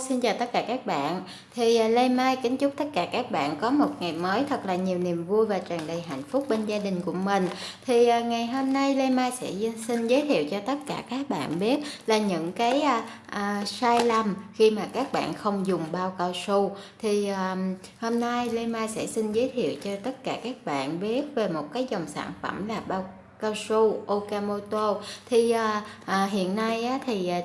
xin chào tất cả các bạn. Thì à, Lê Mai kính chúc tất cả các bạn có một ngày mới thật là nhiều niềm vui và tràn đầy hạnh phúc bên gia đình của mình. Thì à, ngày hôm nay Lê Mai sẽ xin giới thiệu cho tất cả các bạn biết là những cái à, à, sai lầm khi mà các bạn không dùng bao cao su. Thì à, hôm nay Lê Mai sẽ xin giới thiệu cho tất cả các bạn biết về một cái dòng sản phẩm là bao cao su Okamoto. Thì à, à, hiện nay á, thì à,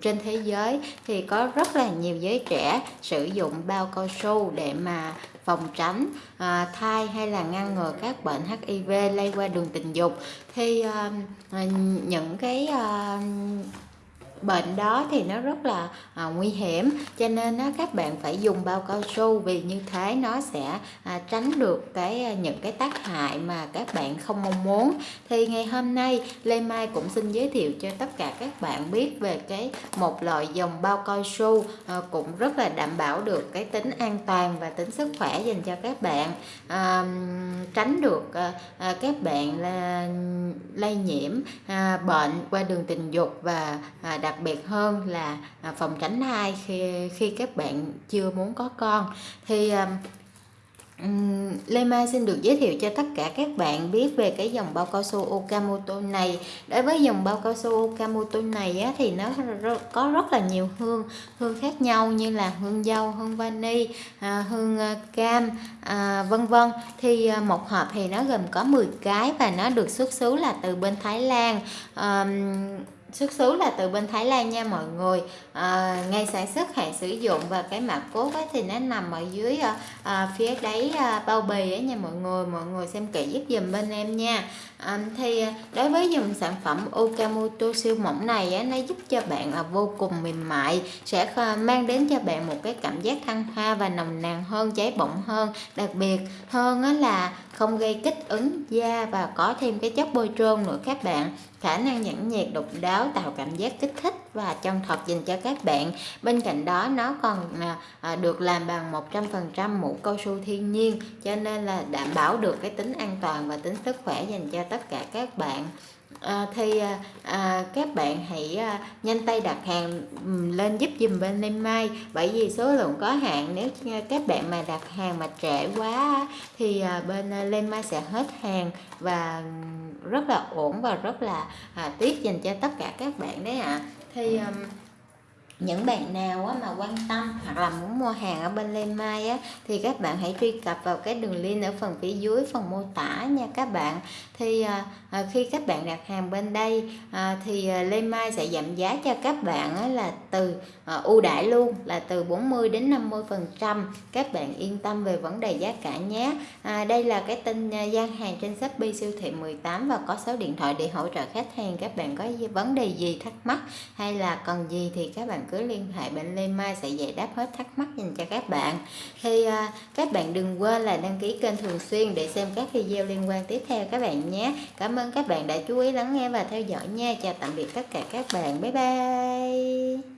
trên thế giới thì có rất là nhiều giới trẻ sử dụng bao cao su để mà phòng tránh à, thai hay là ngăn ngừa các bệnh HIV lây qua đường tình dục. Thì à, à những cái à, bệnh đó thì nó rất là à, nguy hiểm. Cho nên á, các bạn phải dùng bao cao su vì như thế nó sẽ à, tránh được cái à, những cái tác hại mà các bạn không mong muốn. Thì ngày hôm nay Lê Mai cũng xin giới thiệu cho tất cả các bạn biết về cái một loại dòng bao cao su à, cũng rất là đảm bảo được cái tính an toàn và tính sức khỏe dành cho các bạn. À, tránh được à, à, các bạn là lây nhiễm à, bệnh qua đường tình dục và à, đặc biệt hơn là à, phòng tránh thai khi khi các bạn chưa muốn có con. Thì Um, Lê Mai xin được giới thiệu cho tất cả các bạn biết về cái dòng bao cao su Okamoto này. Đối với dòng bao cao su Okamoto này á, thì nó có rất là nhiều hương hương khác nhau như là hương dâu, hương vani, à, hương à, cam, à, vân vân. Thì à, một hộp thì nó gồm có 10 cái và nó được xuất xứ là từ bên Thái Lan. À, xuất xứ là từ bên Thái Lan nha mọi người. Ờ, à, ngày sản xuất hạn sử dụng và cái mã cốt ấy thì nó nằm ở dưới à, phía đáy à, bao bì ấy nha mọi người. Mọi người xem kỹ giúp dùm bên em nha. À, thì đối với dòng sản phẩm Okamoto siêu mỏng này ấy, nó giúp cho bạn là vô cùng mềm mại sẽ mang đến cho bạn một cái cảm giác thăng hoa và nồng nàn hơn cháy bỏng hơn. Đặc biệt hơn là không gây kích ứng da và có thêm cái chất bôi trơn nữa các bạn. Khả năng nhẫn nhiệt độc đáo tạo cảm giác kích thích và chân thật dành cho các bạn. Bên cạnh đó nó còn à, à được làm bằng 100% mũ cao su thiên nhiên cho nên là đảm bảo được cái tính an toàn và tính sức khỏe dành cho tất cả các bạn. À, thì à, các bạn hãy à, nhanh tay đặt hàng lên giúp dùm bên em Mai bởi vì số lượng có hạn nếu các bạn mà đặt hàng mà trễ quá thì à, bên lên Mai sẽ hết hàng và rất là ổn và rất là à, tiếc dành cho tất cả các bạn đấy ạ à. thì um, những bạn nào á, mà quan tâm hoặc là muốn mua hàng ở bên Lê Mai á, thì các bạn hãy truy cập vào cái đường link ở phần phía dưới phần mô tả nha các bạn. Thì à, à khi các bạn đặt hàng bên đây à, thì à, Lê Mai sẽ giảm giá cho các bạn á, là từ à, ưu đãi luôn là từ 40 đến 50 phần trăm. Các bạn yên tâm về vấn đề giá cả nhé. À, đây là cái tin à, gian hàng trên Shopee siêu thị 18 và có số điện thoại để hỗ trợ khách hàng. Các bạn có vấn đề gì thắc mắc hay là cần gì thì các bạn cứ liên hệ bên Lê Mai sẽ giải đáp hết thắc mắc dành cho các bạn. Thì à, các bạn đừng quên là đăng ký kênh thường xuyên để xem các video liên quan tiếp theo các bạn nhé. Cảm ơn các bạn đã chú ý lắng nghe và theo dõi nha. Chào tạm biệt tất cả các bạn. Bye bye.